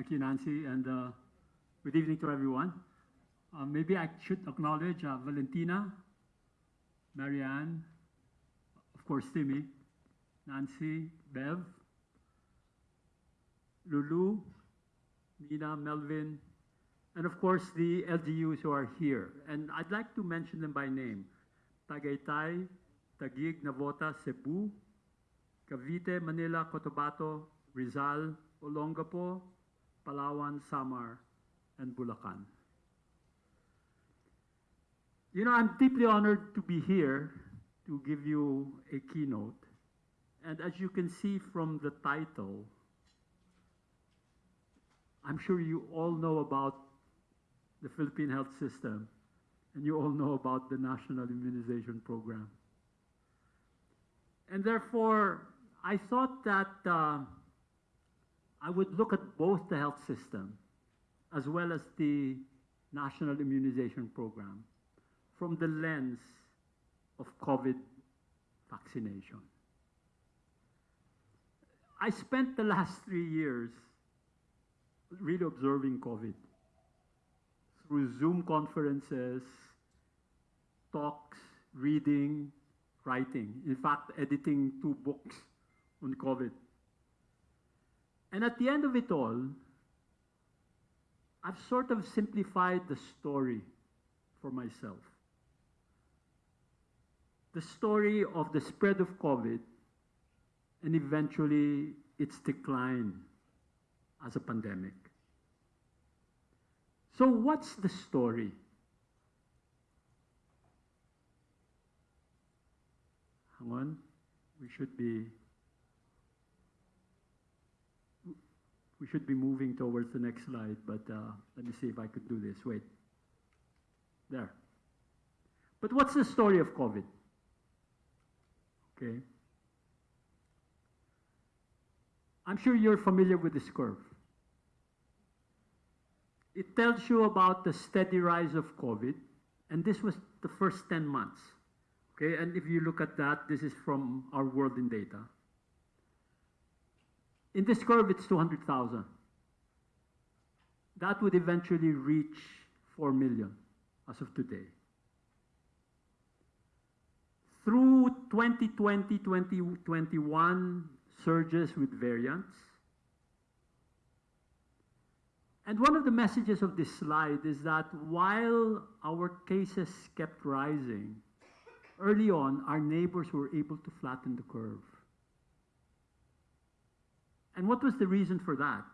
Thank you, Nancy, and uh, good evening to everyone. Uh, maybe I should acknowledge uh, Valentina, Marianne, of course, Timmy, Nancy, Bev, Lulu, Nina, Melvin, and of course the LGUs who are here. And I'd like to mention them by name. Tagaytay, Taguig, Navota, Cebu, Cavite, Manila, Cotabato, Rizal, Olongapo, Palawan, Samar, and Bulacan. You know, I'm deeply honored to be here to give you a keynote. And as you can see from the title, I'm sure you all know about the Philippine health system, and you all know about the National Immunization Program. And therefore, I thought that uh, I would look at both the health system as well as the National Immunization Program from the lens of COVID vaccination. I spent the last three years really observing COVID through Zoom conferences, talks, reading, writing. In fact, editing two books on COVID. And at the end of it all, I've sort of simplified the story for myself. The story of the spread of COVID and eventually its decline as a pandemic. So what's the story? Hang on. We should be we should be moving towards the next slide, but uh, let me see if I could do this. Wait. There. But what's the story of COVID? Okay. I'm sure you're familiar with this curve. It tells you about the steady rise of COVID, and this was the first 10 months. Okay, and if you look at that, this is from our world in data. In this curve, it's 200,000. That would eventually reach 4 million as of today. Through 2020, 2021 surges with variants, and one of the messages of this slide is that while our cases kept rising, early on, our neighbors were able to flatten the curve. And what was the reason for that?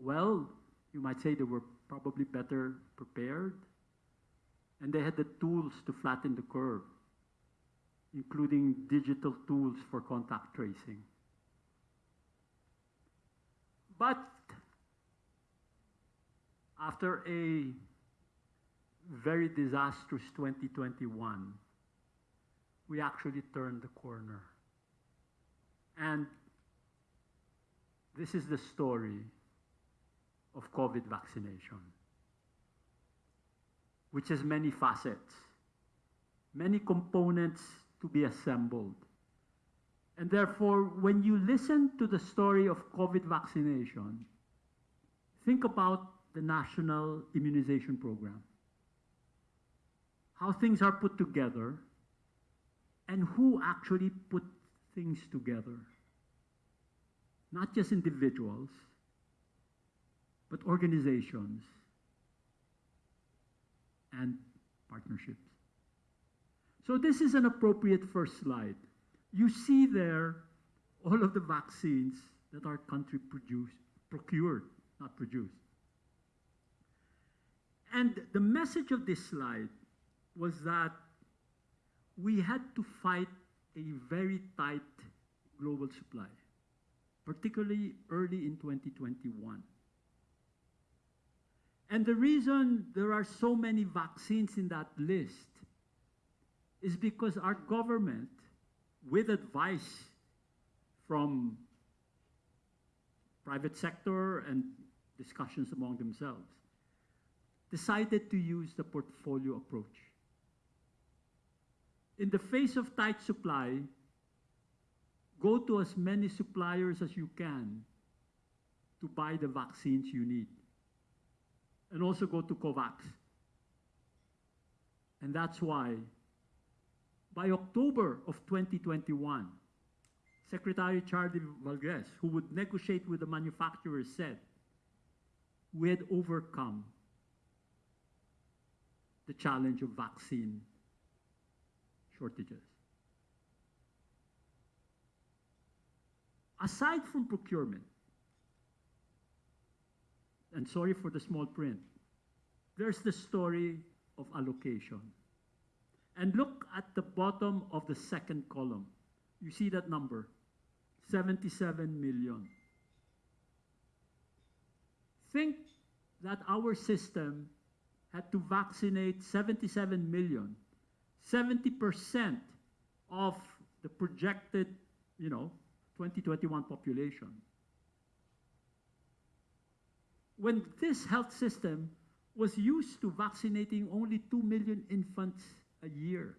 Well, you might say they were probably better prepared, and they had the tools to flatten the curve, including digital tools for contact tracing. But after a very disastrous 2021, we actually turned the corner. And this is the story of COVID vaccination, which has many facets, many components to be assembled. And therefore, when you listen to the story of COVID vaccination, think about the National Immunization Program. How things are put together and who actually put things together. Not just individuals, but organizations and partnerships. So this is an appropriate first slide. You see there all of the vaccines that our country produced, procured, not produced. And the message of this slide was that we had to fight a very tight global supply, particularly early in 2021. And the reason there are so many vaccines in that list is because our government, with advice from private sector and discussions among themselves, decided to use the portfolio approach. In the face of tight supply, go to as many suppliers as you can to buy the vaccines you need. And also go to COVAX. And that's why by October of 2021, Secretary Charlie Galvez, who would negotiate with the manufacturers, said we had overcome the challenge of vaccine shortages. Aside from procurement, and sorry for the small print, there's the story of allocation. And look at the bottom of the second column. You see that number 77 million. Think that our system had to vaccinate 77 million, 70% of the projected, you know, 2021 population. When this health system was used to vaccinating only 2 million infants a year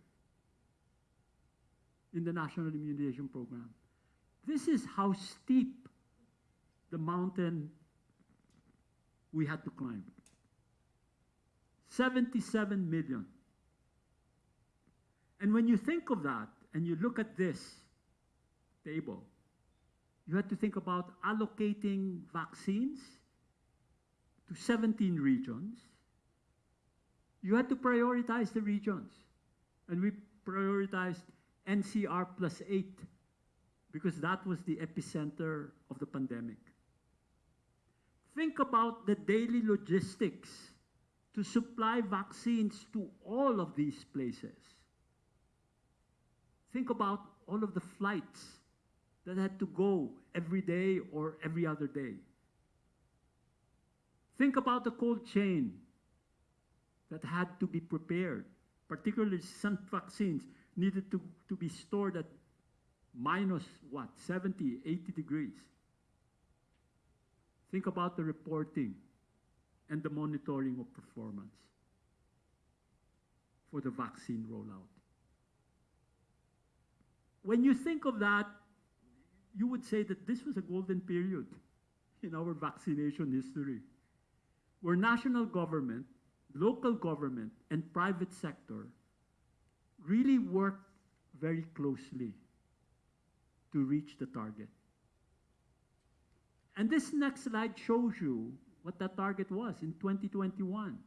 in the National Immunization Program. This is how steep the mountain we had to climb. 77 million. And when you think of that and you look at this table, you had to think about allocating vaccines to 17 regions. You had to prioritize the regions. And we prioritized NCR plus 8 because that was the epicenter of the pandemic. Think about the daily logistics to supply vaccines to all of these places. Think about all of the flights that had to go every day or every other day. Think about the cold chain that had to be prepared, particularly some vaccines needed to, to be stored at minus what, 70, 80 degrees. Think about the reporting and the monitoring of performance for the vaccine rollout. When you think of that, you would say that this was a golden period in our vaccination history, where national government, local government, and private sector really worked very closely to reach the target. And this next slide shows you what that target was in 2021.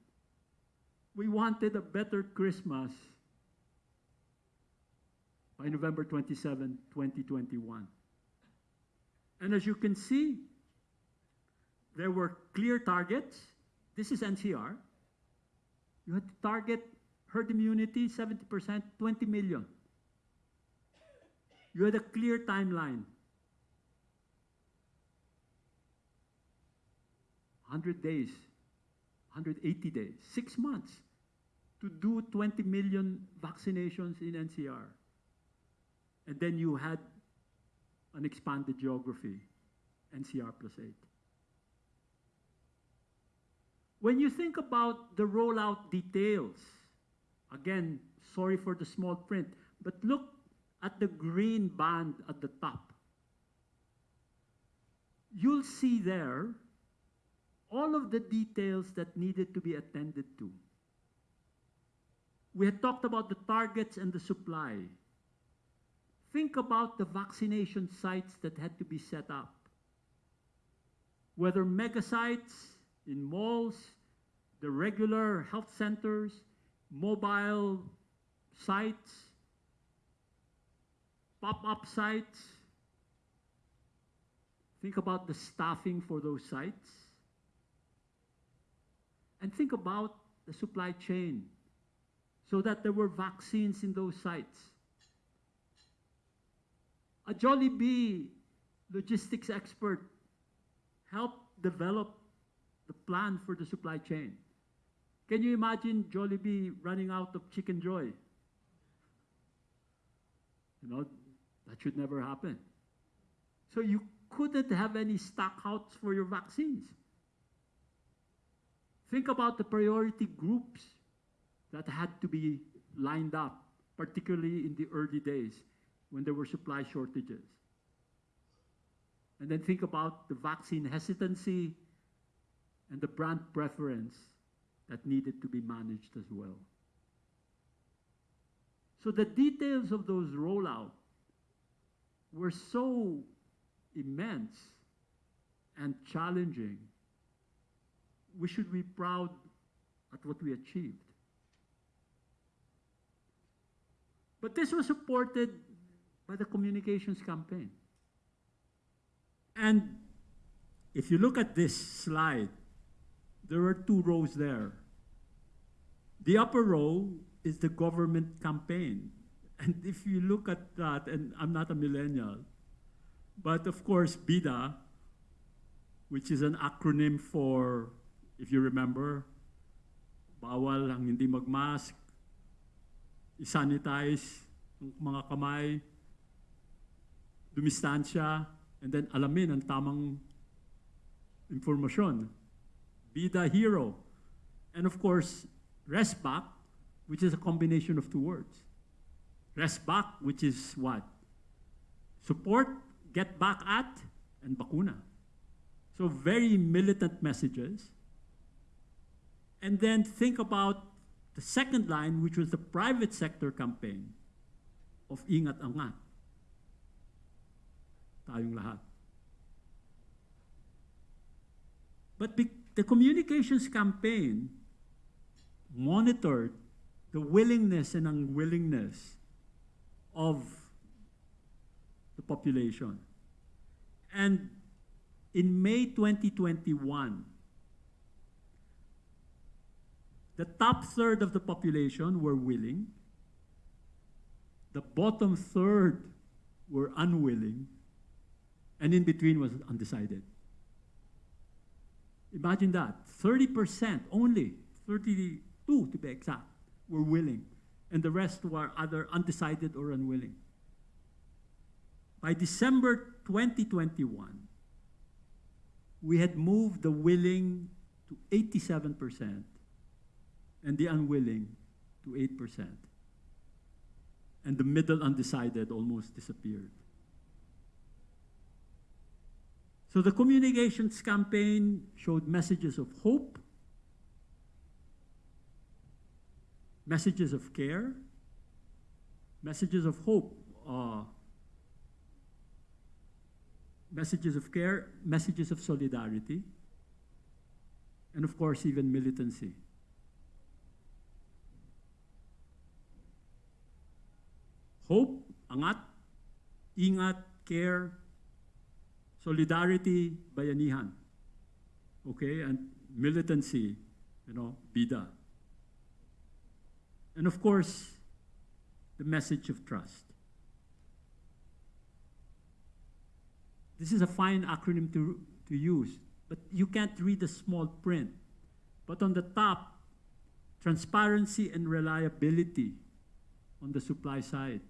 We wanted a better Christmas by November 27, 2021. And as you can see, there were clear targets. This is NCR. You had to target herd immunity, 70%, 20 million. You had a clear timeline. 100 days, 180 days, six months to do 20 million vaccinations in NCR. And then you had an expanded geography, NCR plus 8. When you think about the rollout details, again, sorry for the small print, but look at the green band at the top. You'll see there all of the details that needed to be attended to. We had talked about the targets and the supply. Think about the vaccination sites that had to be set up. Whether mega sites in malls, the regular health centers, mobile sites, pop-up sites. Think about the staffing for those sites. And think about the supply chain so that there were vaccines in those sites. A Jollibee logistics expert helped develop the plan for the supply chain. Can you imagine Jollibee running out of Chicken Joy? You know, that should never happen. So you couldn't have any stockouts for your vaccines. Think about the priority groups that had to be lined up, particularly in the early days when there were supply shortages. And then think about the vaccine hesitancy and the brand preference that needed to be managed as well. So the details of those rollout were so immense and challenging. We should be proud at what we achieved. But this was supported by the communications campaign. And if you look at this slide, there are two rows there. The upper row is the government campaign. And if you look at that, and I'm not a millennial, but of course, BIDA, which is an acronym for, if you remember, bawal ang hindi magmask, isanitize ang mga kamay, dumistansya, and then alamin ang tamang informasyon. Be the hero. And of course, rest back, which is a combination of two words. Rest back, which is what? Support, get back at, and bakuna. So very militant messages. And then think about the second line, which was the private sector campaign of Ingat Angat. Tayong lahat. But the communications campaign monitored the willingness and unwillingness of the population. And in May 2021, the top third of the population were willing, the bottom third were unwilling, and in between was undecided. Imagine that 30% only, 32 to be exact, were willing, and the rest were either undecided or unwilling. By December 2021, we had moved the willing to 87% and the unwilling to 8%. And the middle undecided almost disappeared. So the communications campaign showed messages of hope, messages of care, messages of hope, uh, messages of care, messages of solidarity, and of course, even militancy. Hope, angat, ingat, care, solidarity, bayanihan. Okay, and militancy, you know, bida. And of course, the message of trust. This is a fine acronym to, to use, but you can't read the small print. But on the top, transparency and reliability on the supply side.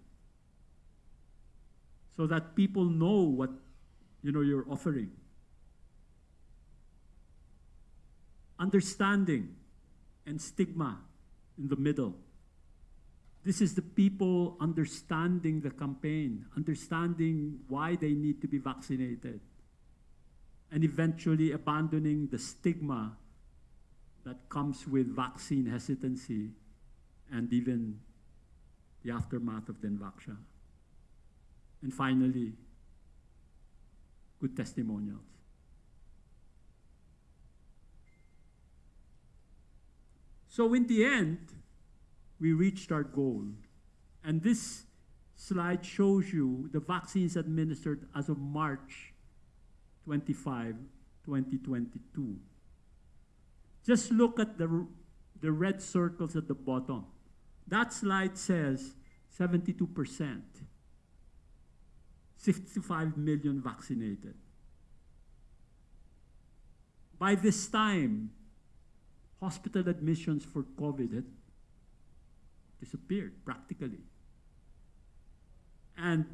So that people know what you know you're offering. Understanding and stigma in the middle. This is the people understanding the campaign, understanding why they need to be vaccinated, and eventually abandoning the stigma that comes with vaccine hesitancy and even the aftermath of the Dengvaxia. And finally, good testimonials. So in the end, we reached our goal. And this slide shows you the vaccines administered as of March 25, 2022. Just look at the, the red circles at the bottom. That slide says 72%, 65 million vaccinated. By this time, hospital admissions for COVID had disappeared practically. And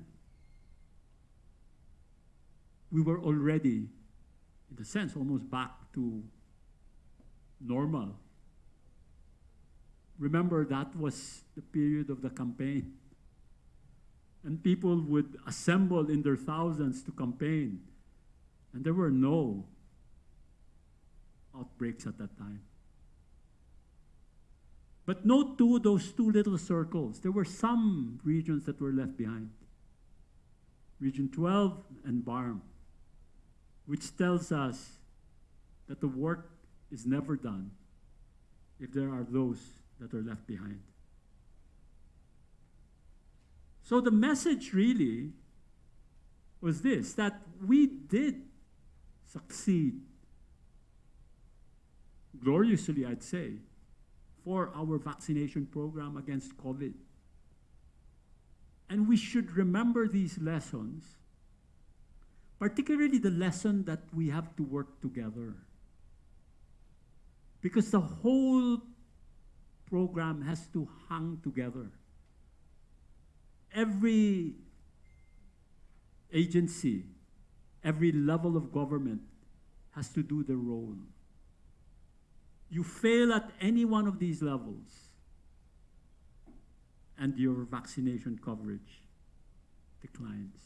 we were already, in a sense, almost back to normal. Remember, that was the period of the campaign. And people would assemble in their thousands to campaign. And there were no outbreaks at that time. But note too those two little circles. There were some regions that were left behind. Region 12 and BARM, which tells us that the work is never done if there are those that are left behind. So the message really was this that we did succeed gloriously, I'd say, for our vaccination program against COVID. And we should remember these lessons, particularly the lesson that we have to work together. Because the whole program has to hang together. Every agency, every level of government has to do their role. You fail at any one of these levels, and your vaccination coverage declines.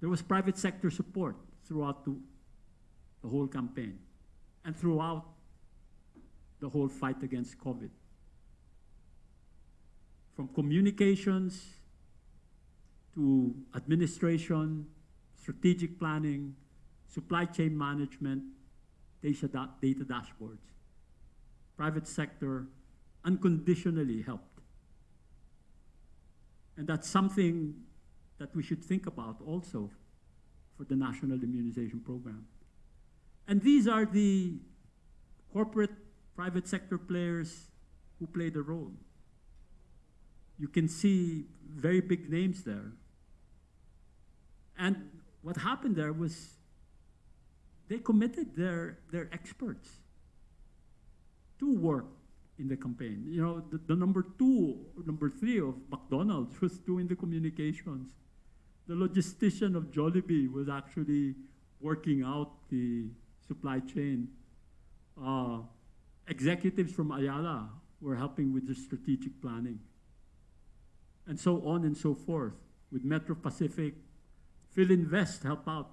There was private sector support throughout the, the whole campaign and throughout the whole fight against COVID. From communications to administration, strategic planning, supply chain management, data, da- data dashboards. Private sector unconditionally helped. And that's something that we should think about also for the National Immunization Program. And these are the corporate private sector players who play the role. You can see very big names there. And what happened there was they committed their, their experts to work in the campaign. You know, the, the number two, number three of McDonald's was doing the communications. The logistician of Jollibee was actually working out the supply chain. Uh, executives from Ayala were helping with the strategic planning. And so on and so forth. With Metro Pacific, Filinvest help out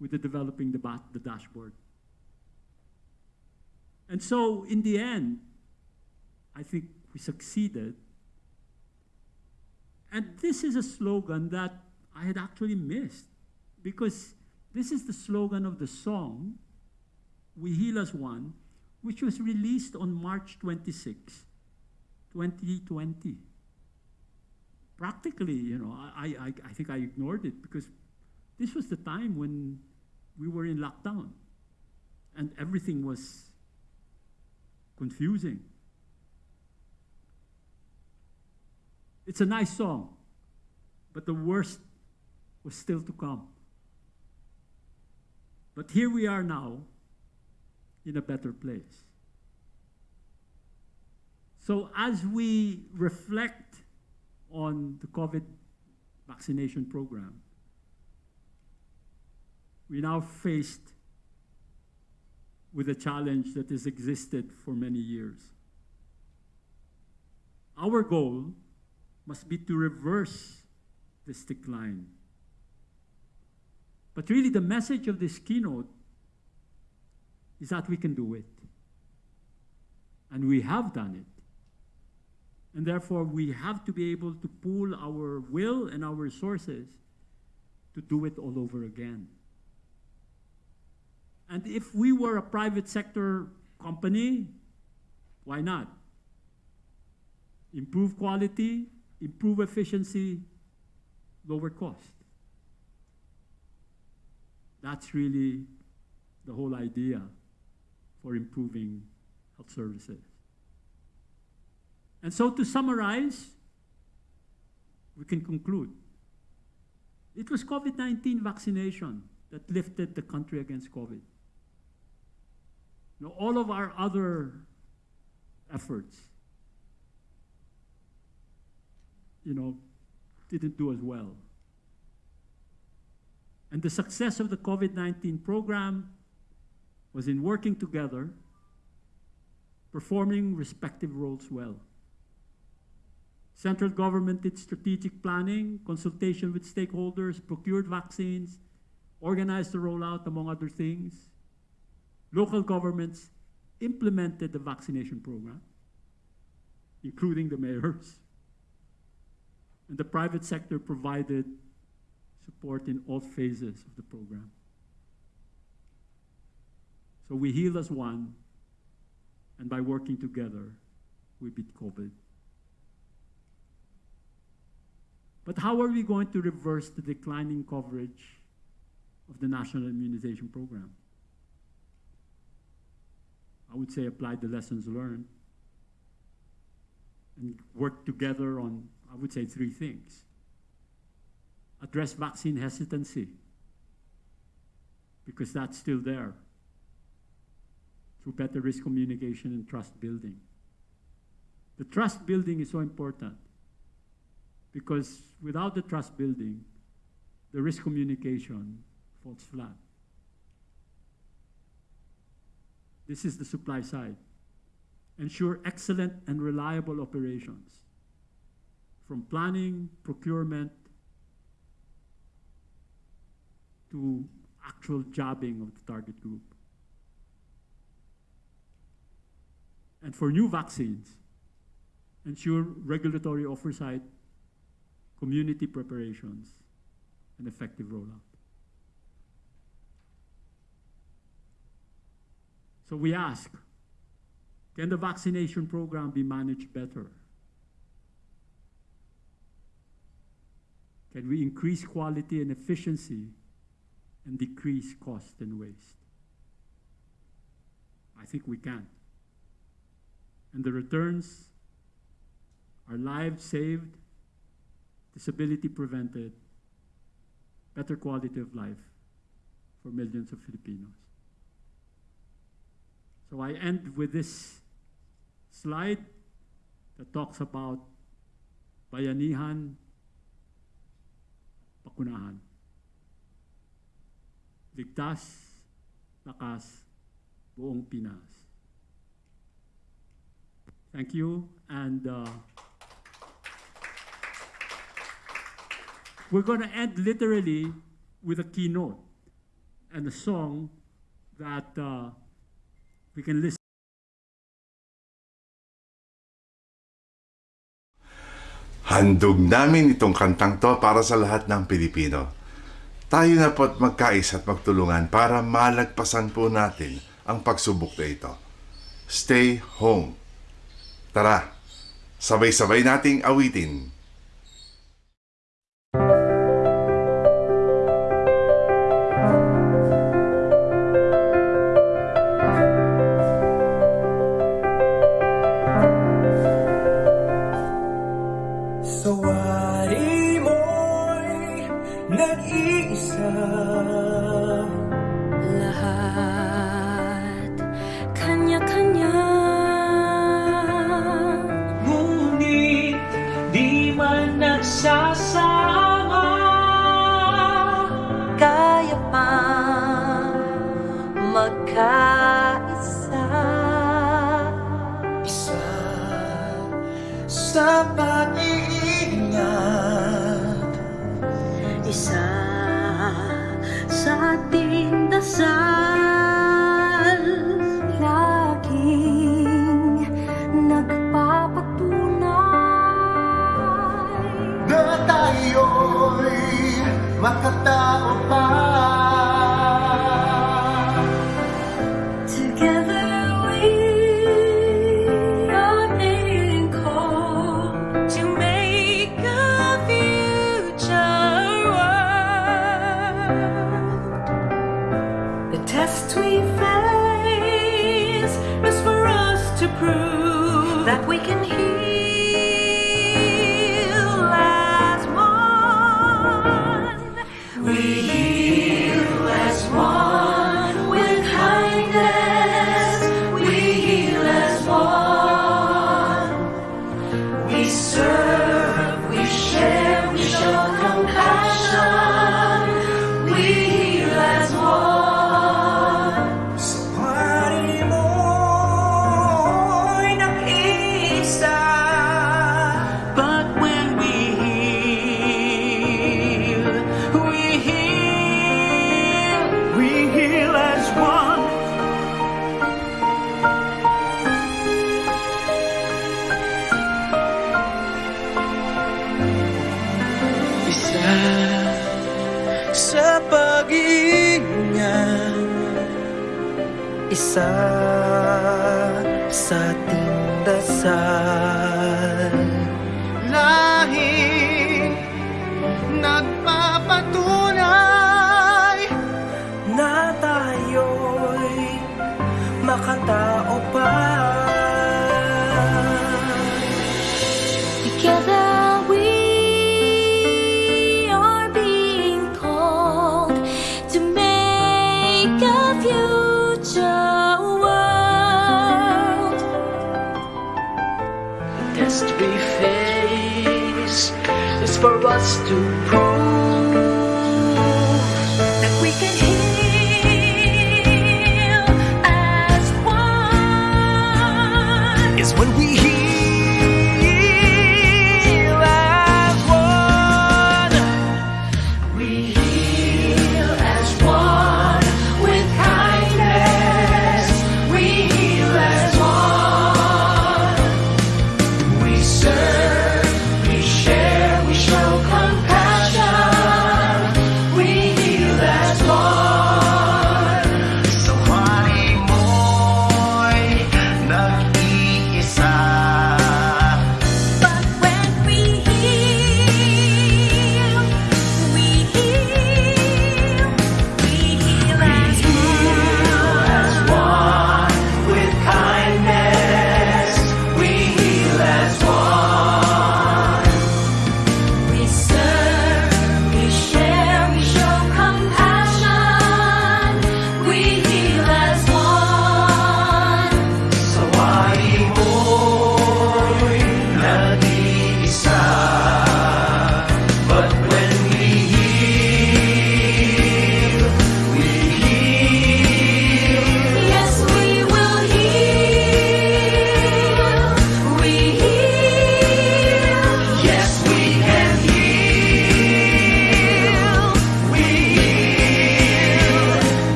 with the developing the, the dashboard. And so in the end, I think we succeeded. And this is a slogan that I had actually missed because this is the slogan of the song, We Heal as One, which was released on March 26, 2020. Practically, you know, I, I, I think I ignored it because this was the time when we were in lockdown and everything was confusing. It's a nice song, but the worst was still to come. But here we are now in a better place. So, as we reflect on the COVID vaccination program, we now faced with a challenge that has existed for many years. Our goal must be to reverse this decline. But really, the message of this keynote is that we can do it. And we have done it. And therefore, we have to be able to pool our will and our resources to do it all over again. And if we were a private sector company, why not? Improve quality, improve efficiency, lower cost. That's really the whole idea for improving health services. And so to summarize, we can conclude. It was COVID-19 vaccination that lifted the country against COVID. Know, all of our other efforts, you know, didn't do as well. And the success of the COVID-19 program was in working together, performing respective roles well. Central government did strategic planning, consultation with stakeholders, procured vaccines, organized the rollout, among other things. Local governments implemented the vaccination program, including the mayors. And the private sector provided support in all phases of the program. So we heal as one, and by working together, we beat COVID. But how are we going to reverse the declining coverage of the national immunization program? I would say apply the lessons learned and work together on, I would say, three things. Address vaccine hesitancy, because that's still there, through better risk communication and trust building. The trust building is so important because without the trust building, the risk communication falls flat. This is the supply side. Ensure excellent and reliable operations from planning, procurement, to actual jobbing of the target group. And for new vaccines, ensure regulatory oversight, community preparations, and effective rollout. So we ask, can the vaccination program be managed better? Can we increase quality and efficiency and decrease cost and waste? I think we can. And the returns are lives saved, disability prevented, better quality of life for millions of Filipinos. So I end with this slide that talks about bayanihan, pakunahan. Ligtas, lakas, buong Pinas. Thank you, and uh, we're going to end literally with a keynote and a song that uh, we can listen. Handog namin itong kantang to para sa lahat ng Pilipino. Tayo na po't magkais at magtulungan para malagpasan po natin ang pagsubok na ito. Stay home. Tara, sabay-sabay nating awitin. 若太陽若太おばあ